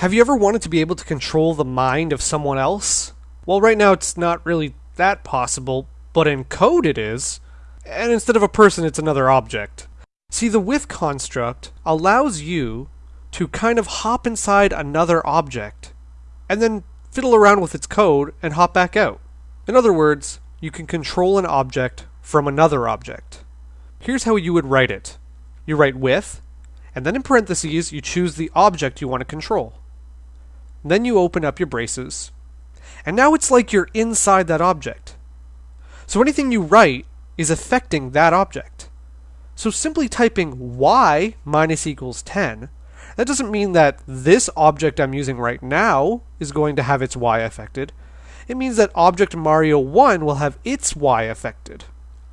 Have you ever wanted to be able to control the mind of someone else? Well, right now it's not really that possible, but in code it is. And instead of a person, it's another object. See, the with construct allows you to kind of hop inside another object and then fiddle around with its code and hop back out. In other words, you can control an object from another object. Here's how you would write it. You write with, and then in parentheses, you choose the object you want to control. Then you open up your braces. And now it's like you're inside that object. So anything you write is affecting that object. So simply typing y minus equals 10, that doesn't mean that this object I'm using right now is going to have its y affected. It means that object Mario 1 will have its y affected.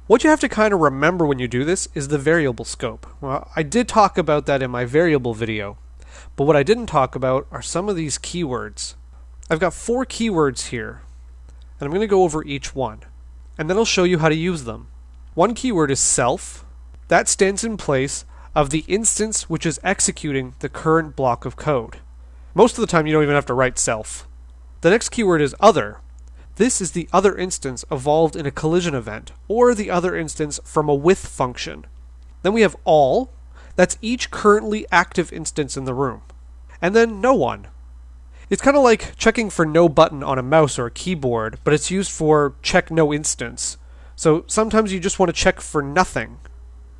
What you have to kind of remember when you do this is the variable scope. Well, I did talk about that in my variable video, but what I didn't talk about are some of these keywords. I've got four keywords here, and I'm going to go over each one, and then I'll show you how to use them. One keyword is self. That stands in place of the instance which is executing the current block of code. Most of the time you don't even have to write self. The next keyword is other. This is the other instance evolved in a collision event, or the other instance from a with function. Then we have all, that's each currently active instance in the room. And then no one. It's kind of like checking for no button on a mouse or a keyboard, but it's used for check no instance. So sometimes you just want to check for nothing.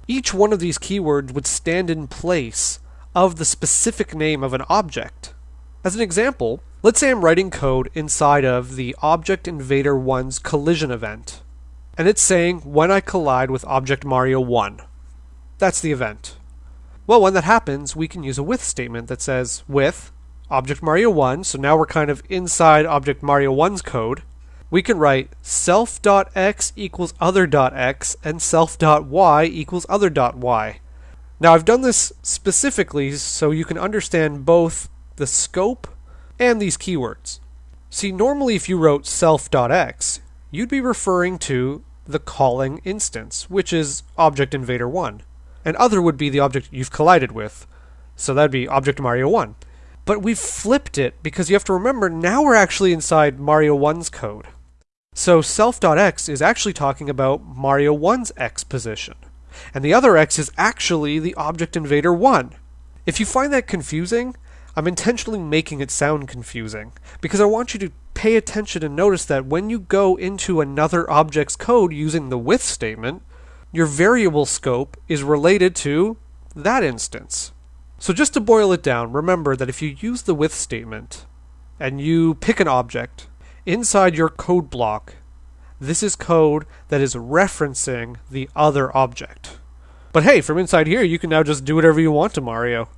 Each one of these keywords would stand in place of the specific name of an object. As an example, let's say I'm writing code inside of the Object Invader 1's collision event. And it's saying when I collide with Object Mario 1. That's the event. Well, when that happens, we can use a with statement that says with Object Mario 1, so now we're kind of inside Object Mario 1's code. We can write self.x equals other.x and self.y equals other.y. Now, I've done this specifically so you can understand both the scope and these keywords. See, normally if you wrote self.x, you'd be referring to the calling instance, which is Object Invader 1. And other would be the object you've collided with. So that'd be Object Mario 1. But we've flipped it because you have to remember now we're actually inside Mario 1's code. So self.x is actually talking about Mario 1's x position. And the other x is actually the Object Invader 1. If you find that confusing, I'm intentionally making it sound confusing because I want you to pay attention and notice that when you go into another object's code using the with statement, your variable scope is related to that instance. So just to boil it down, remember that if you use the with statement and you pick an object inside your code block, this is code that is referencing the other object. But hey, from inside here, you can now just do whatever you want to Mario.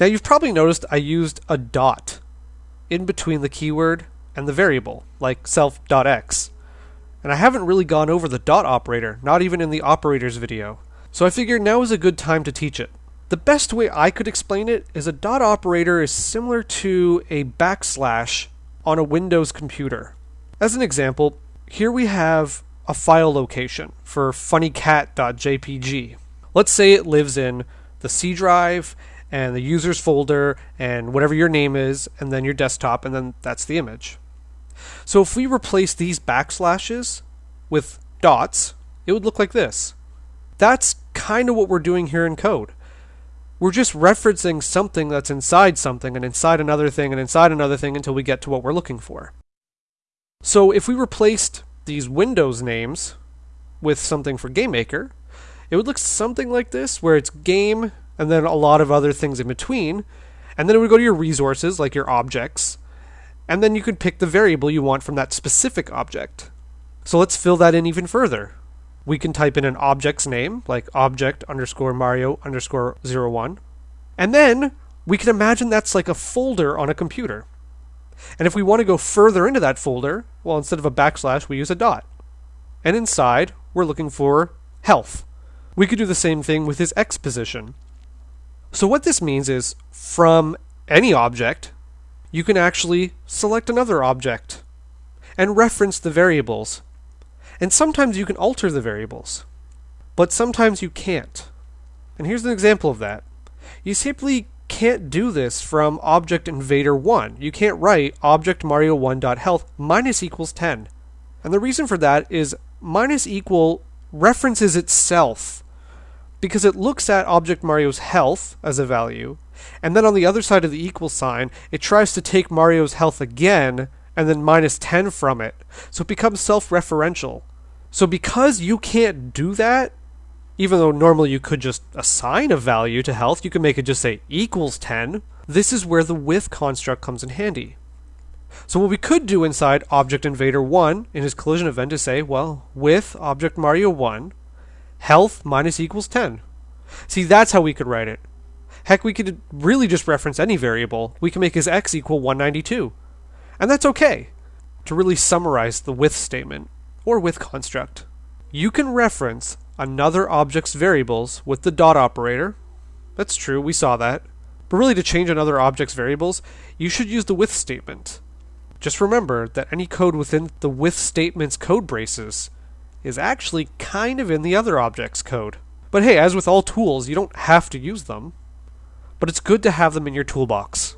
Now you've probably noticed I used a dot in between the keyword and the variable, like self.x. And I haven't really gone over the dot operator, not even in the operators video. So I figured now is a good time to teach it. The best way I could explain it is a dot operator is similar to a backslash on a Windows computer. As an example, here we have a file location for funnycat.jpg. Let's say it lives in the C drive and the users folder and whatever your name is, and then your desktop, and then that's the image. So if we replace these backslashes with dots, it would look like this. That's kind of what we're doing here in code. We're just referencing something that's inside something and inside another thing and inside another thing until we get to what we're looking for. So if we replaced these Windows names with something for GameMaker, it would look something like this, where it's game and then a lot of other things in between. And then it would go to your resources, like your objects, and then you could pick the variable you want from that specific object. So let's fill that in even further. We can type in an object's name, like object underscore Mario underscore zero one. And then we can imagine that's like a folder on a computer. And if we want to go further into that folder, well, instead of a backslash, we use a dot. And inside, we're looking for health. We could do the same thing with his X position. So what this means is from any object, you can actually select another object and reference the variables. And sometimes you can alter the variables, but sometimes you can't. And here's an example of that. You simply can't do this from Object Invader 1. You can't write object Mario1.health minus equals 10. And the reason for that is minus equal references itself because it looks at object Mario's health as a value, and then on the other side of the equal sign, it tries to take Mario's health again and then minus 10 from it. So it becomes self referential. So because you can't do that, even though normally you could just assign a value to health, you can make it just say equals 10. This is where the with construct comes in handy. So what we could do inside Object Invader 1 in his collision event is say, well, with Object Mario 1, health minus equals 10. See, that's how we could write it. Heck, we could really just reference any variable. We can make his x equal 192. And that's okay. To really summarize the with statement, or with construct, you can reference another object's variables with the dot operator. That's true, we saw that. But really, to change another object's variables, you should use the with statement. Just remember that any code within the with statement's code braces is actually kind of in the other object's code. But hey, as with all tools, you don't have to use them. But it's good to have them in your toolbox.